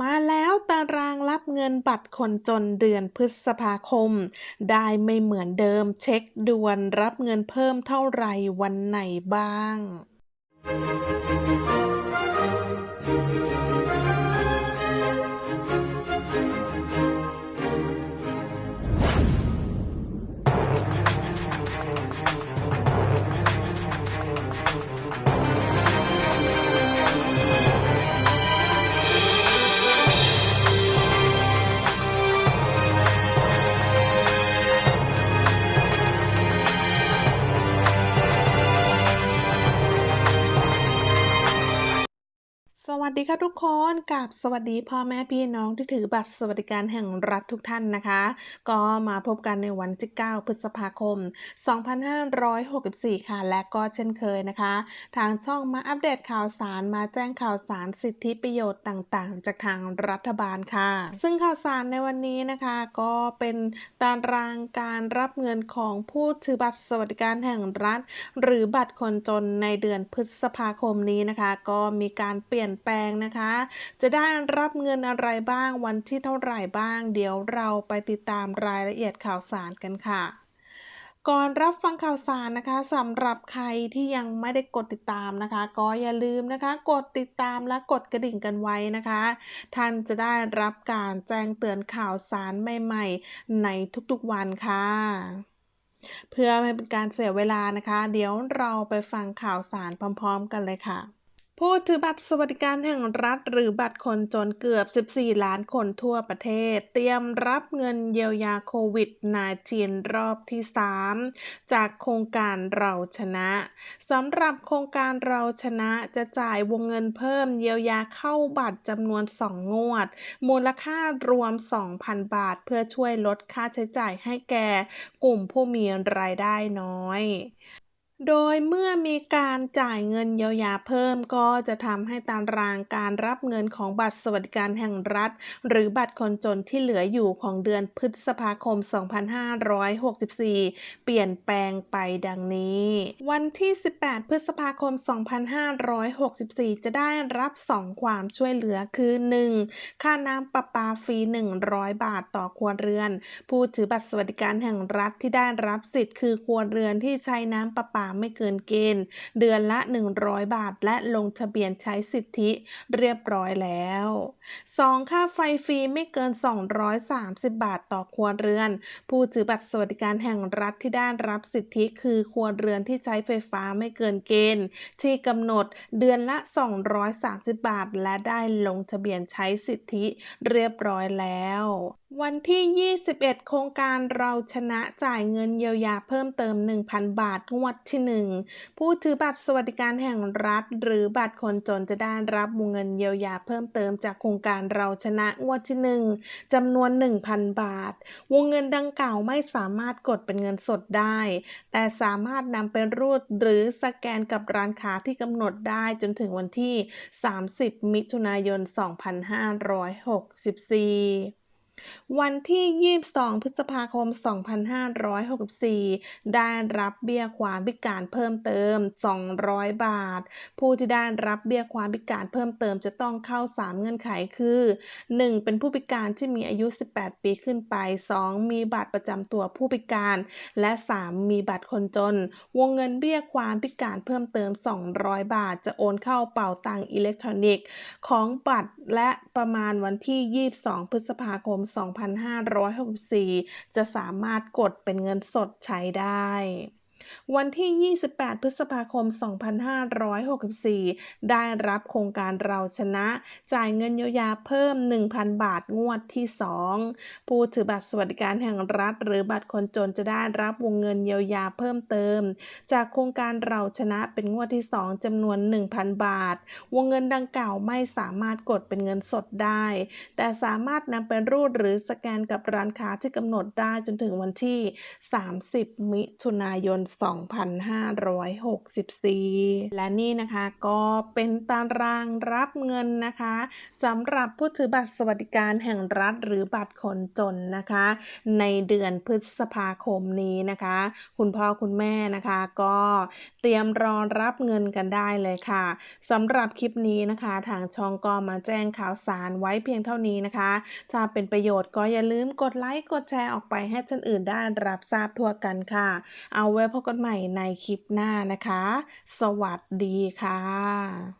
มาแล้วตารางรับเงินบัตรคนจนเดือนพฤษภาคม ได้ไม่เหมือนเดิมเช็คด่วนรับเงินเพิ่มเท่าไหร่วันไหนบ้าง สวัสดีค่ะทุกคนกับสวัสดีพ่อแม่พี่น้องที่ถือบัตรสวัสดิการแห่งรัฐทุกท่านนะคะ ก็มาพบกันในวันที่ 9 พฤษภาคม 2564 ค่ะ และก็เช่นเคยนะคะ ทางช่องมาอัปเดตข่าวสารมาแจ้งข่าวสารสิทธิประโยชน์ต่างๆ จากทางรัฐบาลค่ะ ซึ่งข่าวสารในวันนี้นะคะ ก็เป็นตารางการรับเงินของผู้ถือบัตรสวัสดิการแห่งรัฐ หรือบัตรคนจนในเดือนพฤษภาคมนี้นะคะ ก็มีการเปลี่ยนแปลงนะคะ จะได้รับเงินอะไรบ้างวันที่เท่าไหร่บ้าง เดี๋ยวเราไปติดตามรายละเอียดข่าวสารกันค่ะก่อนรับฟังข่าวสารนะคะสำหรับใครที่ยังไม่ได้กดติดตามนะคะ ก็อย่าลืมนะคะ กดติดตามและกดกระดิ่งกันไว้นะคะ ท่านจะได้รับการแจ้งเตือนข่าวสารใหม่ๆ ในทุกๆวันค่ะ เพื่อไม่เป็นการเสียเวลานะคะ เดี๋ยวเราไปฟังข่าวสารพร้อม ๆ กันเลยค่ะ ผู้ถือบัตรสวัสดิการแห่งรัฐหรือบัตรคนจนเกือบ 14 ล้านคนทั่วประเทศ เตรียมรับเงินเยียวยาโควิด -19 รอบที่ 3 จากโครงการเราชนะสำหรับโครงการเราชนะจะจ่ายวงเงินเพิ่มเยียวยาเข้าบัตรจำนวน 2 งวด มูลค่ารวม 2,000 บาท เพื่อช่วยลดค่าใช้จ่ายให้แก่กลุ่มผู้มีรายได้น้อย โดยเมื่อมีการจ่ายเงินเยียวยาเพิ่มก็จะทำให้ตารางการรับเงินของบัตรสวัสดิการแห่งรัฐ หรือบัตรคนจนที่เหลืออยู่ของเดือนพฤษภาคม 2564 เปลี่ยนแปลงไปดังนี้ วันที่ 18 พฤษภาคม 2564 จะได้รับ 2 ความช่วยเหลือคือ 1. ค่าน้ำประปาฟรี 100 บาทต่อครัวเรือน ผู้ถือบัตรสวัสดิการแห่งรัฐที่ได้รับสิทธิ์คือครัวเรือนที่ใช้น้ำประปาไม่เกินเกณฑ์ เดือนละ 100 บาท และลงทะเบียนใช้สิทธิเรียบร้อยแล้ว 2. ค่าไฟฟรีไม่เกิน 230 บาทต่อครัวเรือน ผู้ถือบัตรสวัสดิการแห่งรัฐที่ได้รับสิทธิคือครัวเรือนที่ใช้ไฟฟ้าไม่เกินเกณฑ์ ที่กำหนดเดือนละ 230 บาท และได้ลงทะเบียนใช้สิทธิเรียบร้อยแล้ววันที่ 21 โครงการเราชนะจ่ายเงินเยียวยาเพิ่มเติม 1,000 บาทงวดที่ 1 ผู้ถือบัตรสวัสดิการแห่งรัฐ หรือบัตรคนจนจะได้รับวงเงินเยียวยาเพิ่มเติมจากโครงการเราชนะงวดที่ 1จำนวน 1,000 บาท วงเงินดังกล่าวไม่สามารถกดเป็นเงินสดได้ แต่สามารถนำไปรูดหรือสแกนกับร้านค้าที่กำหนดได้จนถึงวันที่ 30 มิถุนายน 2564 วันที่ 22 พฤษภาคม 2564 ได้รับเบี้ยความพิการเพิ่มเติม 200 บาท ผู้ที่ได้รับเบี้ยความพิการเพิ่มเติมจะต้องเข้า 3 เงื่อนไขคือ 1. เป็นผู้พิการที่มีอายุ 18 ปีขึ้นไป 2. มีบัตรประจำตัวผู้พิการ และ 3. มีบัตรคนจน วงเงินเบี้ยความพิการเพิ่มเติม 200 บาท จะโอนเข้าเป่าตังอิเล็กทรอนิกส์ของบัตรและประมาณวันที่ 22 พฤษภาคม2564 จะสามารถกดเป็นเงินสดใช้ได้ วันที่ 28 พฤษภาคม 2564 ได้รับโครงการเราชนะ จ่ายเงินเยียวยาเพิ่ม 1,000 บาทงวดที่ 2 ผู้ถือบัตรสวัสดิการแห่งรัฐ หรือบัตรคนจนจะได้รับวงเงินเยียวยาเพิ่มเติม จากโครงการเราชนะเป็นงวดที่ 2จำนวน 1,000 บาท วงเงินดังกล่าวไม่สามารถกดเป็นเงินสดได้ แต่สามารถนำไปรูดหรือสแกนกับร้านค้าที่กำหนดได้จนถึงวันที่ 30 มิถุนายน2564 และนี่นะคะก็เป็นตารางรับเงินนะคะสำหรับผู้ถือบัตรสวัสดิการแห่งรัฐหรือบัตรคนจนนะคะ ในเดือนพฤษภาคมนี้นะคะ คุณพ่อคุณแม่นะคะก็เตรียมรอรับเงินกันได้เลยค่ะสำหรับคลิปนี้นะคะ ทางช่องก็มาแจ้งข่าวสารไว้เพียงเท่านี้นะคะถ้าเป็นประโยชน์ก็อย่าลืมกดไลค์กดแชร์ออกไปให้ท่านอื่นได้รับทราบทั่วกันค่ะ เอาไว้พบกันใหม่ในคลิปหน้านะคะ สวัสดีค่ะ